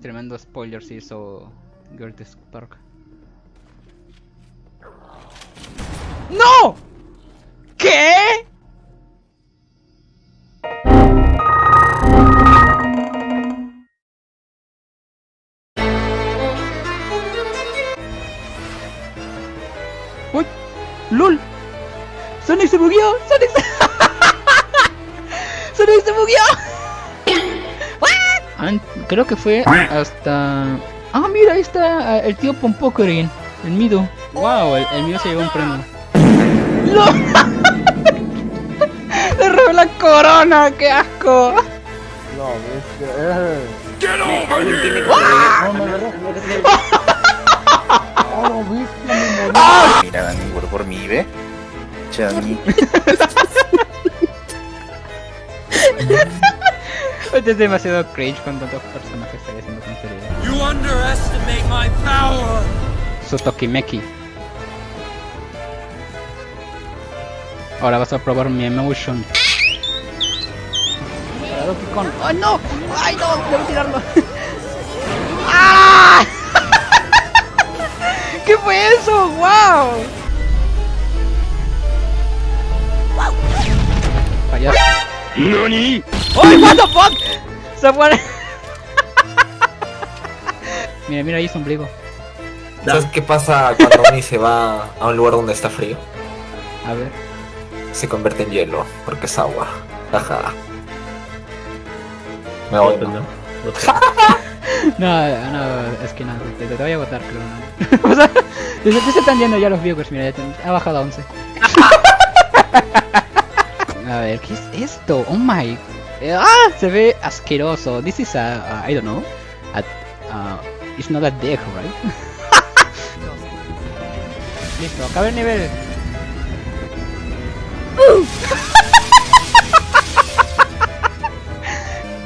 Tremendo spoiler si hizo Gertis Park. ¡No! ¿Qué? ¡Uy! ¡Lol! ¡Sonic se bugueó! ¡Sonic se... ¡Sonic se bugueó! Creo que fue hasta... Ah, mira, ahí está eh, el tío Pompocorin, el Mido. Wow, el, el Mido se llevó un premio. ¡No! ¡Le robé la corona! ¡Qué asco! No, bestia. Eh. ¡Ah! No, me agarró. Oh, no, bestia, me morí. Mira, Dani, por, por mí, ¿ve? Che, Dani. Este es demasiado cringe con tantos personajes ahí haciendo tonterías. You underestimate my power! Su Tokimeki. Ahora vas a probar mi emotion. Kong. ¡Ay no! ¡Ay no! ¡Debo tirarlo! ¡Ah! ¿Qué fue eso? ¡Wow! Payaso. ¡Nani! ¡Ay, what the fuck! Se fue. mira, mira ahí su ombligo. ¿Sabes qué pasa cuando Oni se va a un lugar donde está frío? A ver. Se convierte en hielo, porque es agua. Ajá. Me voy, ¿no? No, no, es que no, te, te voy a votar, creo. ¿no? o sea, desde que se están yendo ya los viewers, mira, ya te- ha bajado a 11. a ver, ¿qué es esto? Oh my. Eh, Ah, se ve asqueroso. This is a, a I don't know. A, uh, it's not a dick, right? Listo, acaba el nivel.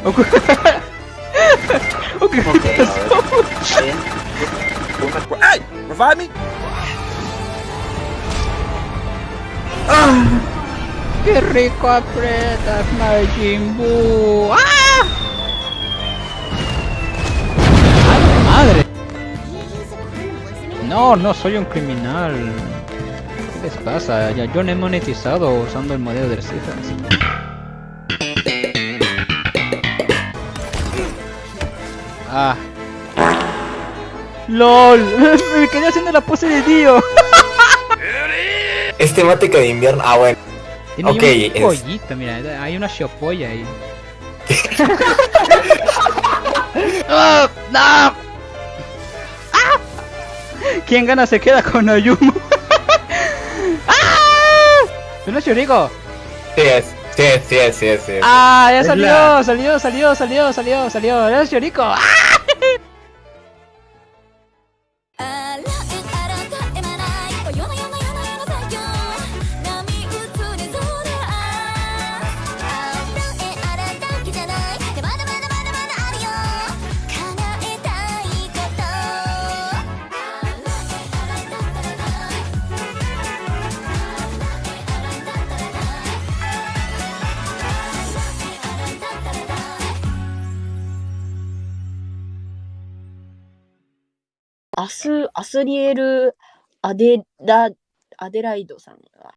Ok. Ok, ¿qué pasó? Hey! Revive me? ¡Qué rico aprietas, Majin Buu! ¡Ah! ¡Ay, madre! No, no soy un criminal. ¿Qué les pasa? Ya yo no he monetizado usando el modelo de cifras. Ah. LOL. Me quedé haciendo la pose de Dio. Es temática de invierno. Ah, bueno. Tiene ahí Ok, un es- pollito, mira, hay una shopolla ahí. ¡Oh, ¡No! ¡Ah! ¿Quién gana se queda con Ayumu? ¡Ah! ¿No es Yuriko? Sí es. Sí es, sí es, sí es. sí es. ¡Ah! Ya Es salió, la- salió, salió, salió, salió, salió. ¡Es Yuriko! ¡Ah! アス、アスリエル・アデラ、アデライドさんが